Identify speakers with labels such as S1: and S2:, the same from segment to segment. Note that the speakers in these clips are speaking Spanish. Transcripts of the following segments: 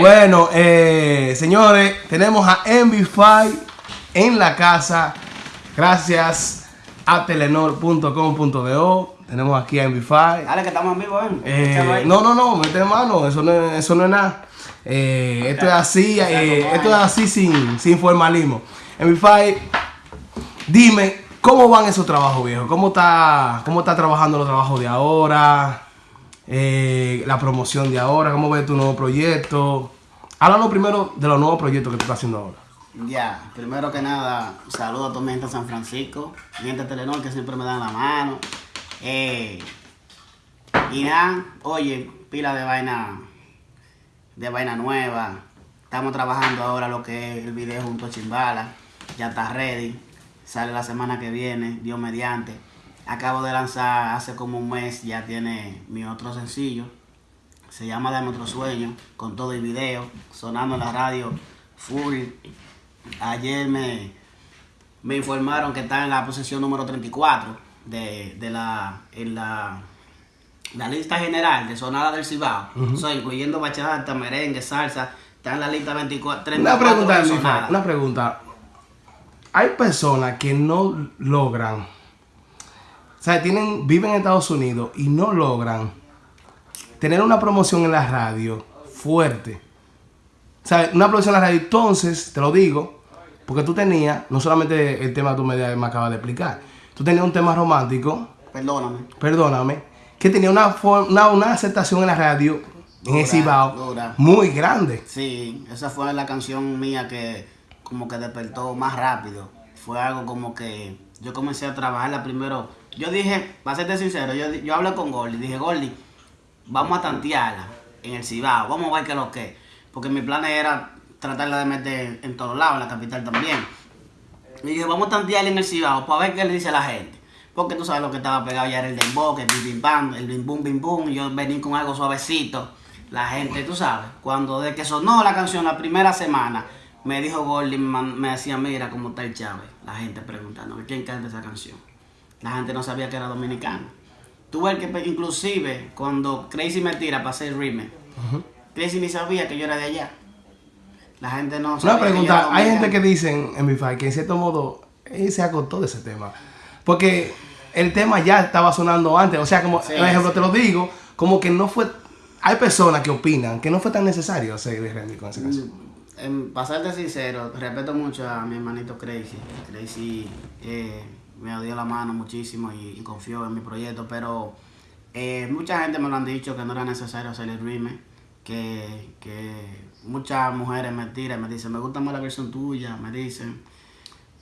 S1: Bueno, eh, señores, tenemos a MB5 en la casa. Gracias a telenor.com.do. Tenemos aquí a MB5.
S2: Dale, que estamos en vivo, ¿eh?
S1: Eh, no, no, no, mete mano, eso no, es- eso no es nada. Eh, esto es así, eh, esto es así sin, sin formalismo. MB5, dime, ¿cómo van esos trabajos, viejo? ¿Cómo está, cómo está trabajando los trabajos de ahora? Eh, la promoción de ahora, ¿cómo ves tu nuevo proyecto? Háblanos primero de los nuevos proyectos que tú estás haciendo ahora.
S2: Ya, primero que nada, saludo a toda mi gente de San Francisco, mi gente de Telenor que siempre me dan la mano. Eh, y nada, oye, pila de vaina, de vaina nueva. Estamos trabajando ahora lo que es el video junto a Chimbala. Ya está ready. Sale la semana que viene, Dios mediante. Acabo de lanzar hace como un mes, ya tiene mi otro sencillo. Se llama Dame otro sueño, con todo el video, sonando en la radio full. Ayer me, me informaron que está en la posición número 34 de, de la, en la, la lista general de sonada del Cibao. Sea, incluyendo bachata, merengue, salsa, está en la lista 24, 34
S1: Una pregunta,
S2: de
S1: MB5,
S2: sonada.
S1: una pregunta. Hay personas que no logran, o sea, tienen, viven en Estados Unidos y no logran tener una promoción en la radio fuerte. O sea, una promoción en la radio. Entonces, te lo digo, porque tú tenías, no solamente el tema que tú me, me acabas de explicar, tú tenías un tema romántico,
S2: Perdóname.
S1: perdóname, que tenía una, una, una aceptación en la radio, en
S2: Dura,
S1: Cibao,
S2: dura.
S1: muy grande.
S2: Sí, esa fue la canción mía que como que despertó más rápido. Fue algo como que yo comencé a trabajarla primero. Yo dije, para serte sincero, yo, yo hablé con Gordy, dije, Gordy, vamos a tantearla en el Cibao, vamos a ver qué es lo que es. Porque mi plan era tratarla de meter en todos lados, en la capital también. Y dije, vamos a tantearla en el Cibao para ver qué le dice la gente. Porque tú sabes lo que estaba pegado ya era el dembow, el bim bim bam, el bim bum bim bum. Yo vení con algo suavecito. La gente, tú sabes, cuando de que sonó la canción la primera semana, me dijo man- me decía, mira cómo está el Chávez. La gente preguntando, ¿quién canta esa canción? La gente no sabía que era dominicano. Tú ves que inclusive cuando Crazy me tira para hacer remake, Crazy ni sabía que yo era de allá. La gente no sabía
S1: Una pregunta, hay gente que dicen en mi que en cierto modo él se acotó de ese tema. Porque el tema ya estaba sonando antes. O sea, como,
S2: Sí,
S1: por ejemplo,
S2: sí.
S1: te lo digo, como que no fue. Hay personas que opinan que no fue tan necesario hacer el remix con esa canción.
S2: En pasarte sincero, respeto mucho a mi hermanito Crazy. Crazy eh, me dio la mano muchísimo y, y confió en mi proyecto, pero eh, mucha gente me lo han dicho que no era necesario hacer el remake, que, que muchas mujeres me tiran, me dicen, me gusta más la versión tuya, me dicen.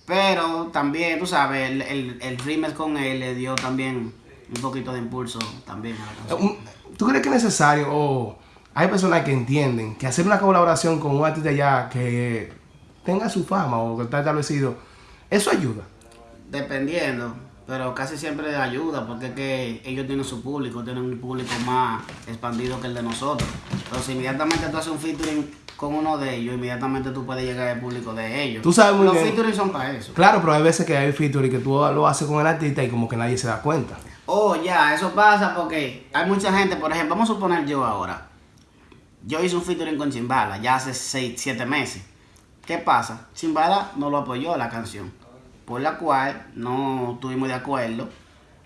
S2: Pero también, tú sabes, el, el, el remake con él le dio también un poquito de impulso también a la canción.
S1: Un- ¿Tú crees que es necesario o hay personas que entienden que hacer una colaboración con un artista ya que tenga su fama o que está establecido, eso ayuda?
S2: Dependiendo, pero casi siempre ayuda porque es que ellos tienen su público, tienen un público más expandido que el de nosotros. Entonces, inmediatamente tú haces un featuring con uno de ellos, inmediatamente tú puedes llegar al público de ellos.
S1: Tú sabes muy
S2: Los
S1: bien.
S2: featuring son para eso.
S1: Claro, pero hay veces que hay featuring que tú lo haces con el artista y como que nadie se da cuenta.
S2: Oh, ya, eso pasa porque hay mucha gente, por ejemplo, vamos a suponer yo ahora. Yo hice un featuring con Chimbala ya hace 6, 7 meses. ¿Qué pasa? Chimbala no lo apoyó la canción, por la cual no estuvimos de acuerdo.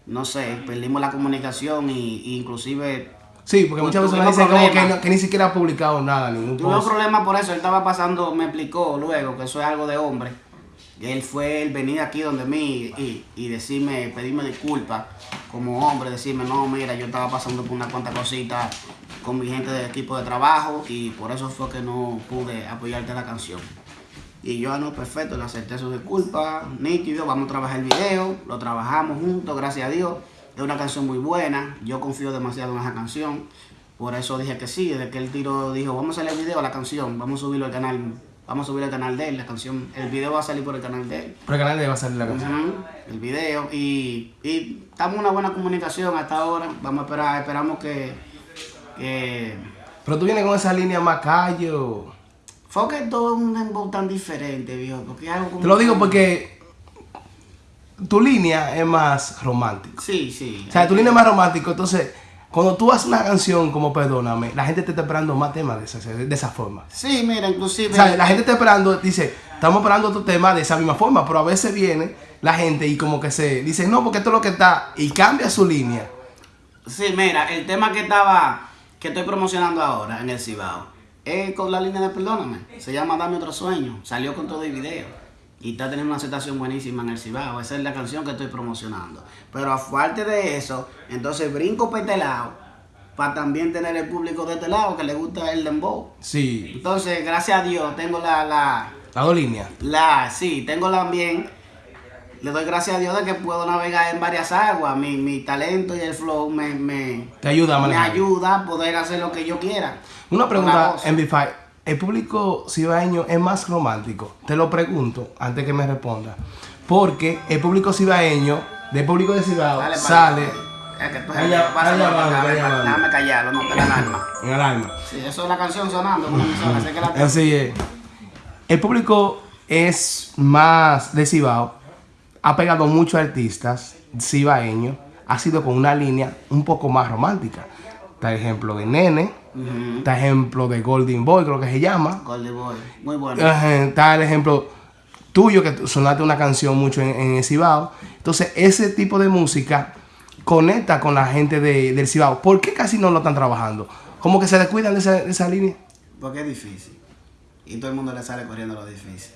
S2: No sé, perdimos la comunicación y, y inclusive
S1: Sí, porque muchas
S2: Tuvimos
S1: personas dicen como que, no- que ni siquiera ha publicado nada, ningún
S2: Tuve un problema por eso, él estaba pasando, me explicó luego que eso es algo de hombre. Él fue el venir aquí donde mí y, y decirme, pedirme disculpas como hombre, decirme, no, mira, yo estaba pasando por una cuantas cositas con mi gente del equipo de trabajo y por eso fue que no pude apoyarte la canción. Y yo, ah, no, perfecto, le acepté su disculpa, nítido, vamos a trabajar el video, lo trabajamos juntos, gracias a Dios. Es una canción muy buena, yo confío demasiado en esa canción, por eso dije que sí, desde que el tiro dijo, vamos a hacer el video a la canción, vamos a subirlo al canal, vamos a subirlo al canal de él, la canción, el video va a salir por el canal de él.
S1: Por el canal le va a salir la canción.
S2: El video y, y estamos en una buena comunicación hasta ahora, vamos a esperar, esperamos que, que
S1: Pero tú vienes con esa línea más calle
S2: fue que todo un dembow tan diferente, viejo, porque es algo como
S1: Te lo digo porque tu línea es más romántica.
S2: Sí, sí.
S1: O sea, tu línea es más romántico, entonces cuando tú haces una canción como Perdóname, la gente te está esperando más temas de esa, de esa forma.
S2: Sí, mira, inclusive.
S1: O sea, la gente está esperando, dice, estamos esperando otro tema de esa misma forma, pero a veces viene la gente y como que se dice, no, porque esto es lo que está, y cambia su línea.
S2: Sí, mira, el tema que estaba, que estoy promocionando ahora en el Cibao, es con la línea de Perdóname. Se llama Dame otro sueño. Salió con todo el video. Y está teniendo una aceptación buenísima en el Cibao. Esa es la canción que estoy promocionando. Pero aparte de eso, entonces brinco para este lado. Para también tener el público de este lado que le gusta el dembow.
S1: Sí.
S2: Entonces, gracias a Dios, tengo la, la,
S1: Las dos líneas.
S2: la, sí, tengo la bien. Le doy gracias a Dios de que puedo navegar en varias aguas. Mi, mi talento y el flow me, me,
S1: Te ayuda
S2: me
S1: manejar.
S2: ayuda a poder hacer lo que yo quiera.
S1: Una pregunta,
S2: voz.
S1: en B5. ¿El público cibaeño es más romántico? Te lo pregunto antes que me responda. Porque el público cibaeño, del público de Cibao,
S2: Dale,
S1: sale
S2: Es que tú déjame- callarlo, no te la alarma.
S1: en.
S2: Sí, eso es la canción sonando sé que la
S1: Así es. El público es más de Cibao. Ha pegado muchos artistas cibaeños. Ha sido con una línea un poco más romántica. Está el ejemplo de Nene. Está el ejemplo de Golden Boy, creo que se llama.
S2: Goldie Boy, muy bueno.
S1: Está el ejemplo tuyo que sonaste una canción mucho en, en el Cibao. Entonces, ese tipo de música conecta con la gente de- del Cibao. ¿Por qué casi no lo están trabajando? Como que se descuidan de esa, de esa línea.
S2: Porque es difícil. Y todo el mundo le sale corriendo lo difícil.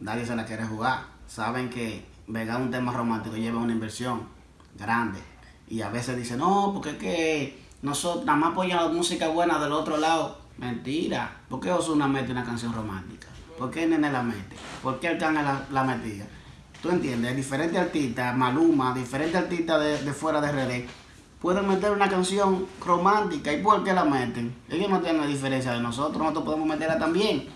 S2: Nadie se la quiere jugar. Saben que pegar un tema romántico lleva una inversión grande. Y a veces dicen, no, porque es que nosotros nada más apoyan la música buena del otro lado. Mentira. ¿Por qué Osuna mete una canción romántica? ¿Por qué Nene la mete? ¿Por qué Arcángel la, la metía? ¿Tú entiendes? Diferentes artistas, Maluma, diferentes artistas de, de fuera de RD, pueden meter una canción romántica. ¿Y por qué la meten? Ellos no tienen diferencia de nosotros, nosotros podemos meterla también.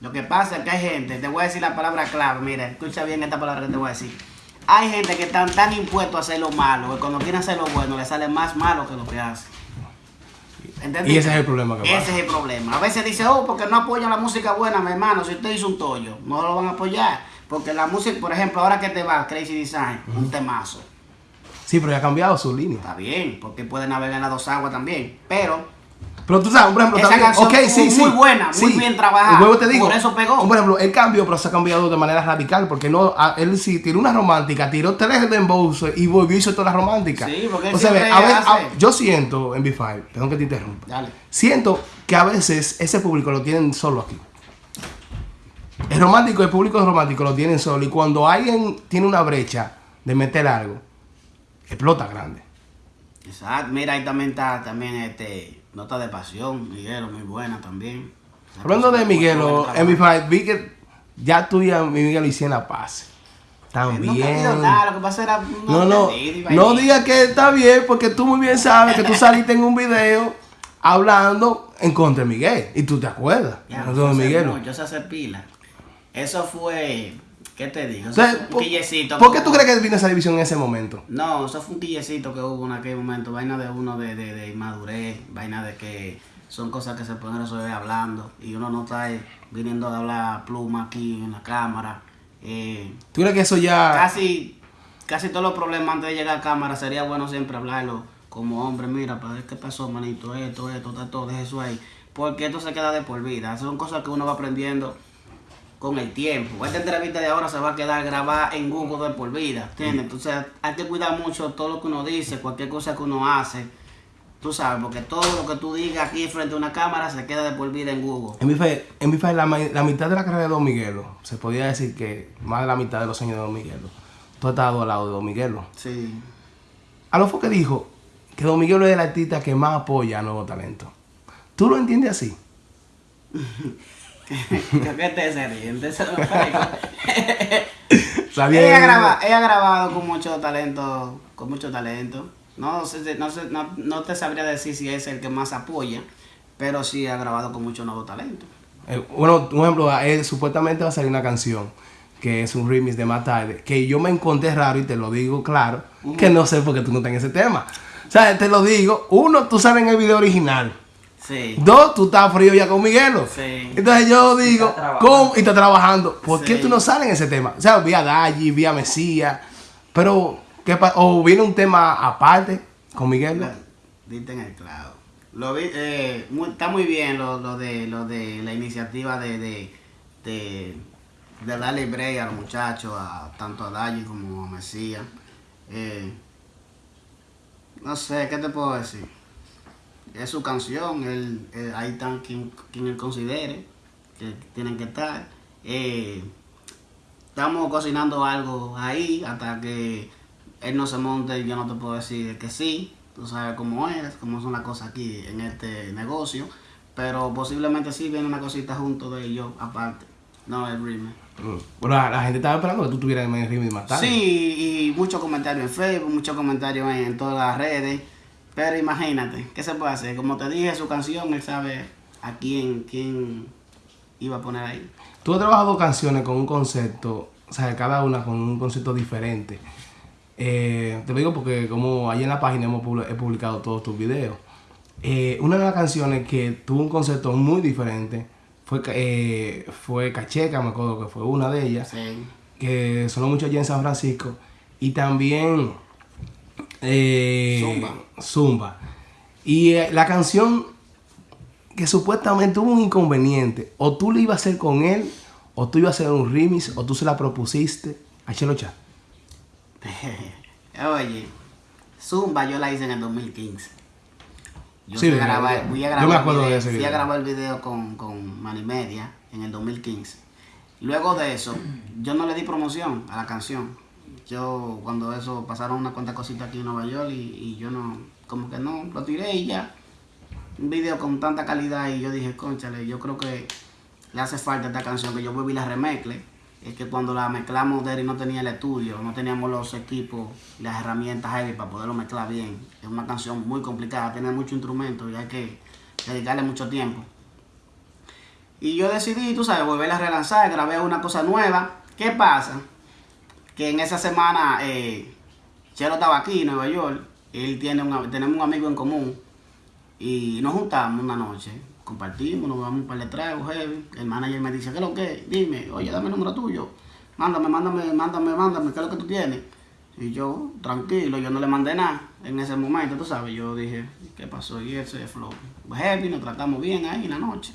S2: Lo que pasa es que hay gente, te voy a decir la palabra clave, mira, escucha bien esta palabra que te voy a decir. Hay gente que están tan impuestos a hacer lo malo, que cuando quieren hacer lo bueno, les sale más malo que lo que hacen. ¿Entendiste?
S1: Y ese es el problema que
S2: Ese
S1: pasa.
S2: es el problema. A veces dice, oh, porque no apoyan la música buena, mi hermano. Si usted hizo un tollo, no lo van a apoyar. Porque la música, por ejemplo, ahora que te va Crazy Design, un temazo.
S1: Sí, pero ya ha cambiado su línea.
S2: Está bien, porque puede navegar en las dos aguas también. Pero
S1: Pero tú sabes, por ejemplo,
S2: Esa
S1: también,
S2: canción
S1: sí, sí,
S2: muy buena, muy
S1: sí.
S2: bien trabajada.
S1: Luego te digo,
S2: Por eso pegó.
S1: Por ejemplo, el cambio, pero se ha cambiado de manera radical, porque no, a- él sí tiró una romántica, tiró tres de embolso y volvió y hizo toda la romántica.
S2: Sí, porque él
S1: o sea, a ver,
S2: hace-
S1: a- yo siento en B5, perdón que te interrumpa,
S2: Dale.
S1: siento que a veces ese público lo tienen solo aquí. El romántico, el público romántico lo tienen solo y cuando alguien tiene una brecha de meter algo, explota grande.
S2: Exacto. Mira, ahí también está también este Nota de Pasión, Miguelo, muy buena también.
S1: Hablando de Miguelo, en
S2: trabajo.
S1: B5, vi que ya tú y a mi Miguel hicieron la paz. Están
S2: No ha habido
S1: bien.
S2: nada, lo que pasa era
S1: No, no, no digas que está bien porque tú muy bien sabes que tú saliste en un video hablando en contra de Miguel y tú te acuerdas.
S2: Ya, yo sé mucho, Yo sé hacer pila. Eso fue, ¿qué te digo? Eso fue un
S1: ¿por,
S2: quillecito.
S1: por qué tú crees que vino esa división en ese momento?
S2: No, eso fue un quillecito que hubo en aquel momento. Vaina de uno de, de, de inmadurez, vaina de que son cosas que se pueden resolver hablando. Y uno no está viniendo a hablar pluma aquí en la cámara. Eh,
S1: ¿Tú crees que eso ya...
S2: casi, casi todos los problemas antes de llegar a cámara sería bueno siempre hablarlo como hombre. Mira, ver qué pasó, manito, esto, esto, esto, todo, deja eso ahí. Porque esto se queda de por vida. Son cosas que uno va aprendiendo con el tiempo. Esta entrevista de ahora se va a quedar grabada en Google de por vida, ¿entiendes? Entonces hay que cuidar mucho todo lo que uno dice, cualquier cosa que uno hace, tú sabes, porque todo lo que tú digas aquí frente a una cámara se queda de por vida en Google.
S1: En mi fe, en mi fe la, mitad de la carrera de Don Miguelo, se podía decir que más de la mitad de los años de Don Miguelo, tú has estado al lado de Don Miguelo.
S2: Sí.
S1: A lo fue que dijo que Don Miguelo es el artista que más apoya a nuevos talentos. ¿Tú lo entiendes así?
S2: ¿Qué que ella, graba, ella ha grabado con mucho talento, con mucho talento. No, sé, no, sé, no, no te sabría decir si es el que más apoya, pero sí ha grabado con mucho nuevo talento.
S1: Eh, bueno, un ejemplo, eh, supuestamente va a salir una canción que es un remix de Más Tarde, que yo me encontré raro y te lo digo claro, que no sé por qué tú no estás en ese tema. O sea, te lo digo, uno, tú sales en el video original.
S2: Sí.
S1: Dos, tú estás frío ya con Miguelo.
S2: Sí.
S1: Entonces yo digo,
S3: está.
S1: Y está trabajando. ¿Por qué tú no sales en ese tema? O sea, vía Dalli, vía Mesías. Pero, ¿qué O viene un tema aparte con Miguel.
S2: diste en el clavo. Lo vi, eh, muy- está muy bien lo, lo de lo de la iniciativa de de, de, de darle break a los muchachos, a, tanto a Dayi como a Mesías. Eh, no sé, ¿qué te puedo decir? Es su canción, él, él- ahí están quien, quien él considere que tienen que estar. Eh, estamos cocinando algo ahí hasta que él no se monte yo no te puedo decir que sí tú sabes cómo es cómo son las cosas aquí en este negocio pero posiblemente sí viene una cosita junto de ellos aparte no el
S1: Mm. Pero la, la gente estaba esperando que tú tuvieras el ritmo y matar.
S2: sí y muchos comentarios en Facebook muchos comentarios en, en todas las redes pero imagínate qué se puede hacer como te dije su canción él sabe a quién quién iba a poner ahí
S1: Tú has trabajado canciones con un concepto, o sea, cada una con un concepto diferente. Eh, te lo digo porque como ahí en la página hemos he publicado todos tus videos. Eh, una de las canciones que tuvo un concepto muy diferente fue, eh, fue Cacheca, me acuerdo que fue una de ellas,
S2: sí
S1: que sonó mucho allá en San Francisco. Y también eh,
S2: Zumba.
S1: Zumba. Y eh, la canción que supuestamente hubo un inconveniente. O tú lo ibas a hacer con él, o tú ibas a hacer un remix, o tú se la propusiste a Chelo Chat.
S2: Oye, Zumba yo la hice en el 2015. Yo
S1: Sí,
S2: fui, a grabar,
S1: yo-
S2: fui a
S1: yo
S2: grabar
S1: me acuerdo de
S2: video,
S1: ese
S2: fui a
S1: video.
S2: grabar el video con, con Manimedia en el 2015. Luego de eso, yo no le di promoción a la canción. Yo, cuando eso, pasaron unas cuantas cositas aquí en Nueva York y, yo no, como que no, lo tiré y ya. Un video con tanta calidad y yo dije, conchale, yo creo que le hace falta esta canción, que yo y la remezcle. Es que cuando la mezclamos, Derry no tenía el estudio, no teníamos los equipos, las herramientas heavy para poderlo mezclar bien. Es una canción muy complicada, tiene muchos instrumentos y hay que dedicarle mucho tiempo. Y yo decidí, tú sabes, volverla a relanzar, grabé una cosa nueva. ¿Qué pasa? Que en esa semana eh, Chelo estaba aquí en Nueva York, él tiene un, tenemos un amigo en común y nos juntamos una noche, compartimos, nos damos un par de tragos, heavy. El manager me dice, ¿qué es lo que? Dime, oye, dame el número tuyo. Mándame, mándame, mándame, mándame, ¿qué es lo que tú tienes? Y yo, tranquilo, yo no le mandé nada en ese momento, tú sabes. Yo dije, ¿qué pasó? Y ese flow. Heavy, nos tratamos bien ahí en la noche.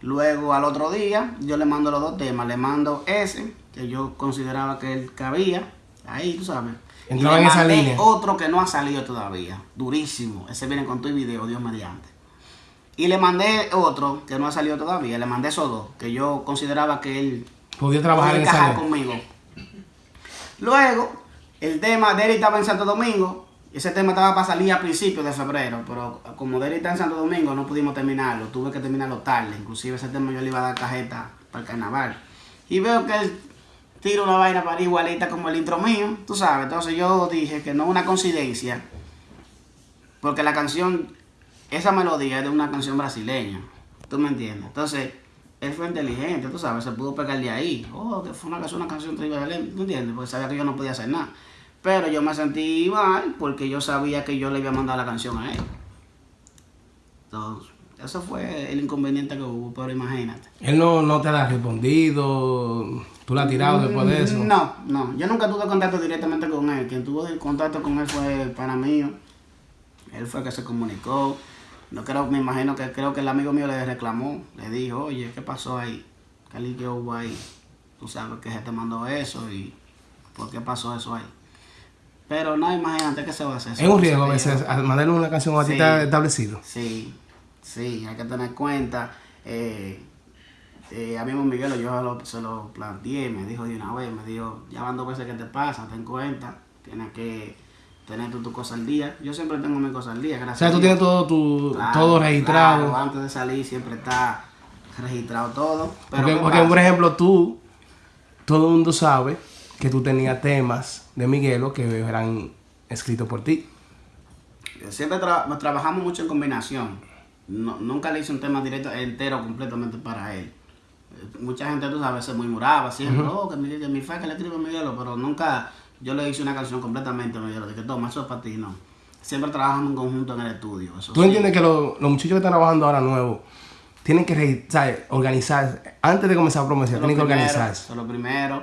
S2: Luego, al otro día, yo le mando los dos temas. Le mando ese, que yo consideraba que él cabía, ahí, tú sabes. Y
S1: Entraba
S2: le
S1: en esa
S2: mandé
S1: línea.
S2: otro que no ha salido todavía, durísimo. Ese viene con tu video, Dios mediante. Y le mandé otro que no ha salido todavía. Le mandé esos dos, que yo consideraba que él
S1: Podía trabajar
S2: podía
S1: en esa
S2: conmigo. Luego, el tema, Derry estaba en Santo Domingo. Ese tema estaba para salir a principios de febrero, pero como Derry está en Santo Domingo, no pudimos terminarlo. Tuve que terminarlo tarde. Inclusive ese tema yo le iba a dar cajeta para el carnaval. Y veo que él tira una vaina para igualita como el intro mío, tú sabes. Entonces yo dije que no es una coincidencia, porque la canción, esa melodía es de una canción brasileña. ¿Tú me entiendes? Entonces, él fue inteligente, tú sabes, se pudo pegar de ahí. Oh, que fue una, canción- una ¿tú entiendes? Porque sabía que yo no podía hacer nada. Pero yo me sentí mal porque yo sabía que yo le iba a mandar la canción a él. Entonces, eso fue el inconveniente que hubo, pero imagínate.
S1: Él no, no te ha respondido, tú la has tirado después de eso.
S2: No, no, yo nunca tuve contacto directamente con él. Quien tuvo el contacto con él fue el pana mío. Él fue el que se comunicó. No creo, me imagino que creo que el amigo mío le reclamó, le dijo, oye, ¿qué pasó ahí? ¿Qué hubo ahí? Tú sabes que se te mandó eso y ¿por qué pasó eso ahí? Pero no, imagínate que se va a hacer.
S1: Es un riesgo a veces mandarle una canción a ti
S2: Sí.
S1: está establecido.
S2: Sí, sí, hay que tener cuenta. Eh, eh, a mí Miguel yo se lo, se lo planteé, me dijo de una vez, me dijo, ya van dos veces que te pasa, ten cuenta, tienes que tener tu, tu cosa al día. Yo siempre tengo mi cosa al día,
S1: O
S2: gracias
S1: sea,
S2: a
S1: tú
S2: Dios.
S1: tienes todo tu,
S2: Claro,
S1: todo registrado.
S2: claro, antes de salir siempre está registrado todo. Pero
S1: Porque,
S2: ¿qué
S1: porque, por ejemplo, tú, todo el mundo sabe que tú tenías temas de Miguelo que eran escritos por ti.
S2: Siempre tra- trabajamos mucho en combinación. No- nunca le hice un tema directo, entero, completamente para él. Mucha gente, tú sabes, se murmuraba siempre, oh, que mi, que mi fa que le escribe a Miguelo, pero nunca yo le hice una canción completamente a Miguelo, de que toma, eso es para ti, no. Siempre trabajamos en conjunto en el estudio. Eso
S1: ¿Tú
S2: sí.
S1: entiendes que lo- los muchachos que están trabajando ahora nuevos tienen que organizarse? Antes de comenzar a promocionar, tienen que organizarse.
S2: Eso es lo primero.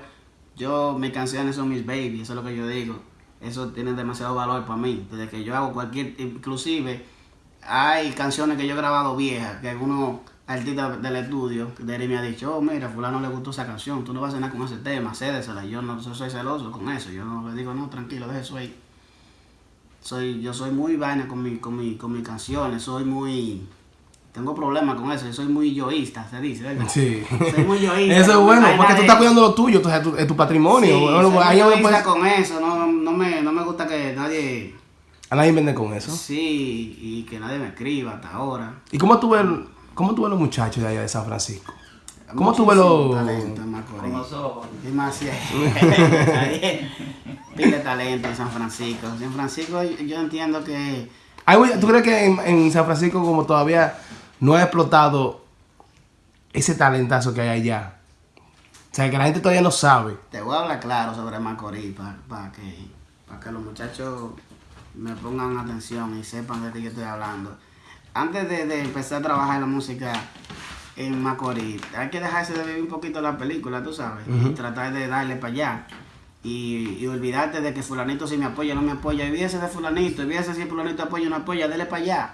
S2: Yo, mis canciones son mis babies, eso es lo que yo digo. eso tiene demasiado valor para mí. Desde que yo hago cualquier, inclusive hay canciones que yo he grabado viejas, que algunos artistas del estudio de él me ha dicho, oh mira, fulano le gustó esa canción, tú no vas a cenar con ese tema, cédesela. Yo no soy celoso con eso, yo no le digo, no, tranquilo, deje eso ahí. Soy, yo soy muy vaina con mi, con mi, con mis canciones, soy muy tengo problemas con eso, yo soy muy yoísta, se dice, ¿verdad?
S1: Sí.
S2: Soy muy yoísta.
S1: Eso es bueno, porque tú estás cuidando lo tuyo, entonces es tu, es tu patrimonio.
S2: Sí,
S1: Bueno,
S2: soy
S1: ahí
S2: muy
S1: puedes-
S2: con eso, no, no, me, no me gusta que nadie,
S1: a nadie vende con eso.
S2: sí, y que nadie me escriba hasta ahora.
S1: ¿Y cómo tú ves, cómo tú ves los muchachos de allá de San Francisco? ¿Cómo tú ves los-
S2: Muchísimo talento en Macorís. Demasiado. Pile talento en San Francisco. San Francisco yo yo entiendo que
S1: ¿Tú crees que en, en San Francisco como todavía no ha explotado ese talentazo que hay allá? O sea, que la gente todavía no sabe.
S2: te voy a hablar claro sobre Macorís para que, pa' que los muchachos me pongan atención y sepan de qué yo estoy hablando. Antes de, de empezar a trabajar la música en Macorís, hay que dejarse de vivir un poquito la película, tú sabes, y tratar de darle para allá. Y, y olvidarte de que fulanito si me apoya o no me apoya, olvídese de fulanito, olvídese si fulanito apoya o no apoya, dele para allá.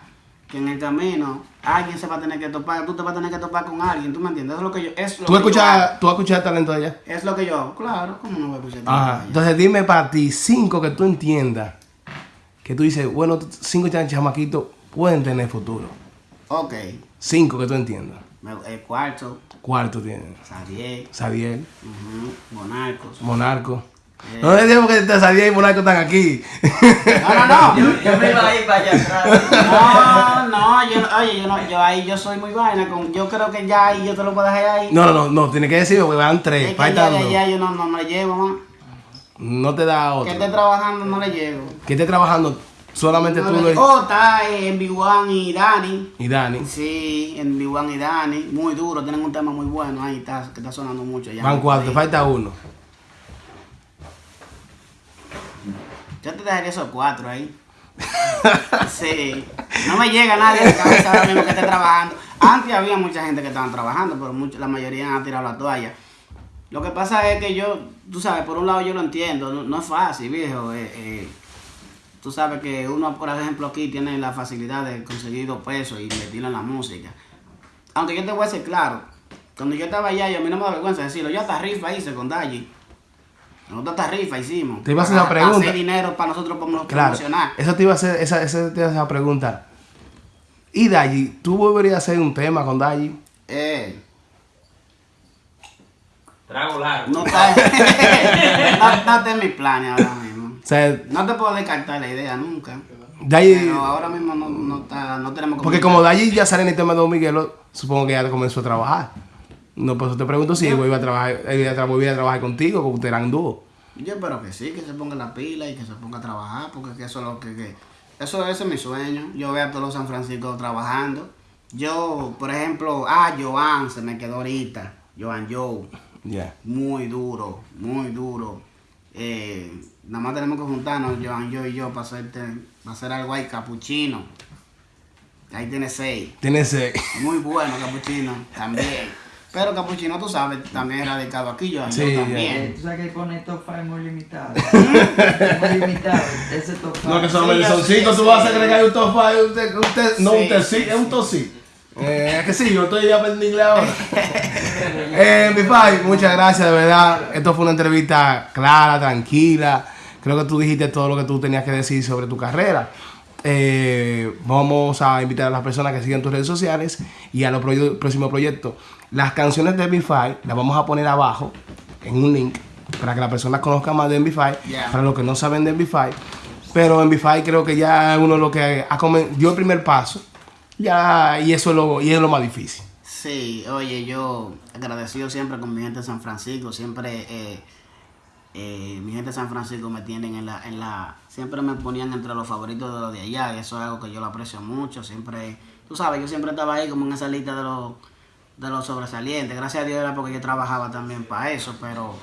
S2: Que en el camino alguien se va a tener que topar, tú te vas a tener que topar con alguien, ¿tú me entiendes? Eso es lo que yo... Es lo
S1: ¿Tú escuchas, ¿Tú has escuchado el talento de allá?
S2: Es lo que yo hago, claro, ¿cómo no voy a escuchar
S1: Ajá.
S2: allá?
S1: Entonces dime para ti cinco que tú entiendas. Que tú dices, bueno, cinco chamaquitos pueden tener futuro.
S2: Ok,
S1: Cinco que tú entiendas.
S2: el cuarto,
S1: Cuarto tienen.
S2: Sadiel,
S1: Sadiel,
S2: ujú, Monarcos.
S1: Monarco. No le digo que te Sadiel y Monarco están aquí.
S2: No, no,
S3: Yo,
S2: no.
S3: yo me iba a ir para allá atrás.
S2: No, no, yo, oye, yo, no, yo ahí yo soy muy vaina, con, yo creo que ya ahí yo te lo puedo dejar ahí.
S1: no, no, no, no, tiene que decirlo porque van
S2: es
S1: tres.
S2: que
S1: Faltan
S2: ya,
S1: dos.
S2: ya yo no, no, no le llevo, más.
S1: No te da
S2: Que
S1: otro.
S2: esté trabajando no le llevo.
S1: Que esté trabajando solamente
S2: No
S1: tú
S2: le llevo. Oh, está en B1 y Dani.
S1: y Dani.
S2: Sí, en B1 y Dani. Muy duro, tienen un tema muy bueno ahí, está, que está sonando mucho ya.
S1: Van cuatro, falta uno.
S2: Yo te dejaría esos cuatro ahí. Sí. No me llega nadie la cabeza ahora mismo que esté trabajando. Antes había mucha gente que estaban trabajando, pero mucho- la mayoría han tirado la toalla. Lo que pasa es que yo, tú sabes, por un lado yo lo entiendo, no, no es fácil, viejo. eh, eh, tú sabes que uno, por ejemplo, aquí tiene la facilidad de conseguir dos pesos y invertirlo en la música. Aunque yo te voy a ser claro, cuando yo estaba allá, yo, a mí no me da vergüenza decirlo, yo hasta rifa hice con Daji. Nosotros hasta rifa hicimos.
S1: Te iba a hacer una
S2: Para
S1: pregunta.
S2: Hacer dinero para nosotros promo-
S1: Claro.
S2: promocionar.
S1: Eso te iba a hacer, esa, esa te iba a hacer la pregunta. Y Daji, ¿tú volverías a hacer un tema con Daji?
S2: Eh,
S3: Trago largo.
S2: no está, no, no está en mis planes ahora mismo.
S1: O sea,
S2: No te puedo descartar la idea nunca. Pero ahora mismo no, no, está, no tenemos
S1: Porque como Daji ya sale en el tema de Don Miguelo, supongo que ya comenzó a trabajar. No, por eso te pregunto si iba a trabajar, él iba a, trabajar contigo, ustedes eran dúo.
S2: Yo espero que sí, que se ponga la pila y que se ponga a trabajar, porque que eso es lo que, que- eso ese es mi sueño. Yo veo a todos los San Francisco trabajando. Yo, por ejemplo, ah, Joan se me quedó ahorita. Joan Joe.
S1: Ya.
S2: muy duro, muy duro. Eh, nada más tenemos que juntarnos, Joan, yo y yo, para, hacerte, para hacer algo ahí, capuchino. Ahí tiene seis.
S1: Tiene ese...
S2: Muy bueno, capuchino, también. Pero capuchino, tú sabes, también es radicado aquí, Joan,
S1: Sí,
S2: yo
S1: ya.
S2: también.
S3: Eh, Tú sabes que pone top 5 muy limitado. muy limitado. Ese top 5.
S1: No, que son
S2: Sí,
S1: el
S2: yo sí,
S1: tú
S2: sí.
S1: vas a agregar un top five, un te- no un tecito,
S2: sí,
S1: es un tosí. Eh, es que sí, yo estoy aprendiendo inglés ahora. eh, mi pai, muchas gracias, de verdad. Esto fue una entrevista clara, tranquila. Creo que tú dijiste todo lo que tú tenías que decir sobre tu carrera. Eh, vamos a invitar a las personas que sigan tus redes sociales y a los proye- próximos proyectos. Las canciones de MB5 las vamos a poner abajo en un link para que las personas conozcan más de MB5.
S2: Yeah.
S1: Para los que no saben de MB5. Pero MB5 creo que ya es uno de los que ha dio el primer paso. Ya, y eso es lo, y es lo más difícil.
S2: Sí, oye, yo agradecido siempre con mi gente de San Francisco, siempre eh, eh, mi gente de San Francisco me tienen en la, en la, siempre me ponían entre los favoritos de los de allá, y eso es algo que yo lo aprecio mucho, siempre, tú sabes, yo siempre estaba ahí como en esa lista de los, de los sobresalientes, gracias a Dios era porque yo trabajaba también para eso, pero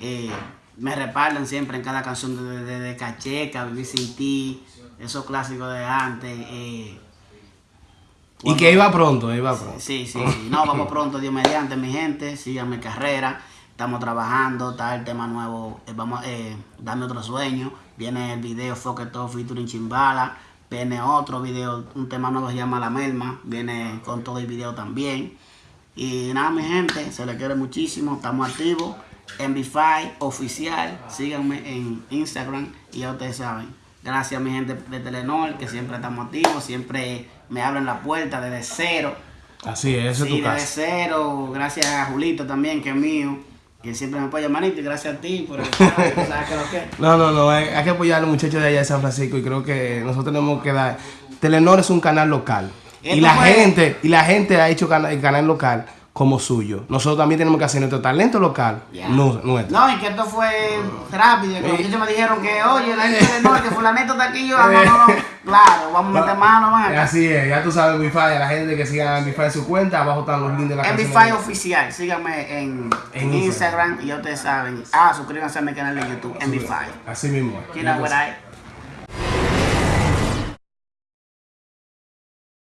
S2: eh, me respaldan siempre en cada canción de, de, de Cacheca, Vivir Sin Ti, esos clásicos de antes, eh,
S1: Y que iba pronto, iba pronto.
S2: Sí, sí, sí. No, vamos pronto, Dios mediante, mi gente. Sigan mi carrera. Estamos trabajando, está el tema nuevo. eh, vamos, eh, dame otro sueño. Viene el video Foque Todo featuring Chimbala. Viene otro video, un tema nuevo que se llama La Melma. Viene con todo el video también. Y nada, mi gente, se les quiere muchísimo. Estamos activos. MB5 oficial. Síganme en Instagram y ya ustedes saben. Gracias a mi gente de Telenor, que siempre estamos activos, siempre me abren la puerta desde cero.
S1: Así es, esa es tu
S2: desde
S1: casa.
S2: cero. Gracias a Julito también, que es mío, que siempre me apoya, manito. Y gracias a ti por el ¿sabes qué lo que?
S1: No, no, no, hay, hay que apoyar a los muchachos de allá de San Francisco y creo que nosotros tenemos que dar... Telenor es un canal local. Y la
S2: fue-
S1: gente, y la gente ha hecho el canal local como suyo. Nosotros también tenemos que hacer nuestro talento local, nu- nuestro.
S2: No, y que esto fue rápido. Que los muchachos me dijeron que, oye, la gente de no, que fulanito está aquí. Yo, ah, no, no, no. Claro, vamos a meter mano, man.
S1: Así es, ya tú sabes Wi-Fi, a la gente que siga Wi-Fi en su cuenta, abajo están los links de la canción.
S2: MB5 oficial, síganme en,
S1: En
S2: en Instagram y ya ustedes saben. Ah, suscríbanse a mi canal de YouTube, MB5.
S1: Así mismo.
S2: What I-